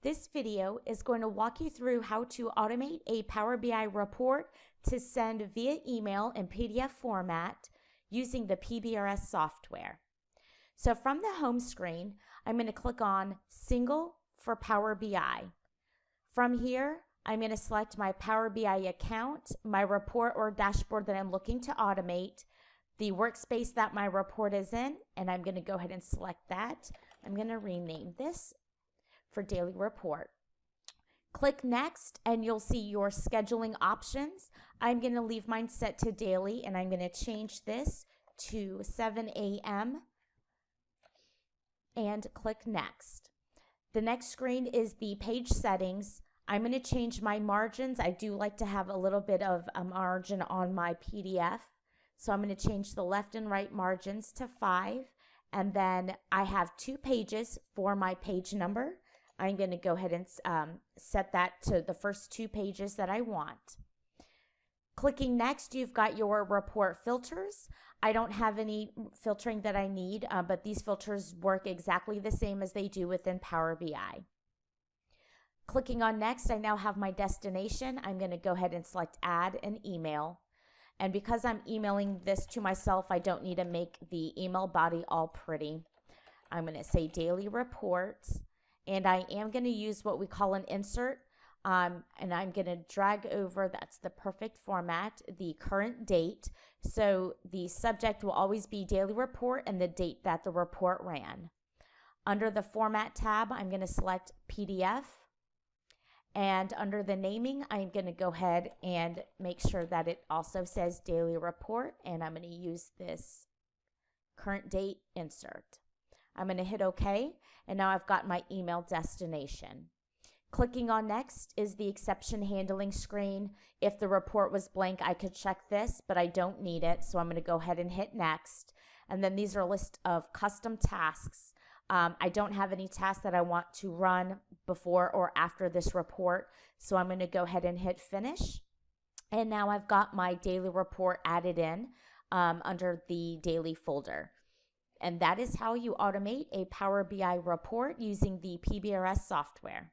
This video is going to walk you through how to automate a Power BI report to send via email in PDF format using the PBRS software. So from the home screen, I'm going to click on Single for Power BI. From here, I'm going to select my Power BI account, my report or dashboard that I'm looking to automate, the workspace that my report is in, and I'm going to go ahead and select that. I'm going to rename this for daily report. Click next and you'll see your scheduling options. I'm going to leave mine set to daily and I'm going to change this to 7 a.m. and click next. The next screen is the page settings. I'm going to change my margins. I do like to have a little bit of a margin on my PDF. So I'm going to change the left and right margins to 5. And then I have two pages for my page number. I'm going to go ahead and um, set that to the first two pages that I want. Clicking next, you've got your report filters. I don't have any filtering that I need, uh, but these filters work exactly the same as they do within Power BI. Clicking on next, I now have my destination. I'm going to go ahead and select add an email. And because I'm emailing this to myself, I don't need to make the email body all pretty. I'm going to say daily reports and I am going to use what we call an insert. Um, and I'm going to drag over, that's the perfect format, the current date. So the subject will always be daily report and the date that the report ran. Under the format tab, I'm going to select PDF. And under the naming, I'm going to go ahead and make sure that it also says daily report. And I'm going to use this current date insert. I'm going to hit OK, and now I've got my email destination. Clicking on next is the exception handling screen. If the report was blank, I could check this, but I don't need it, so I'm going to go ahead and hit next. And then these are a list of custom tasks. Um, I don't have any tasks that I want to run before or after this report, so I'm going to go ahead and hit finish. And now I've got my daily report added in um, under the daily folder. And that is how you automate a Power BI report using the PBRS software.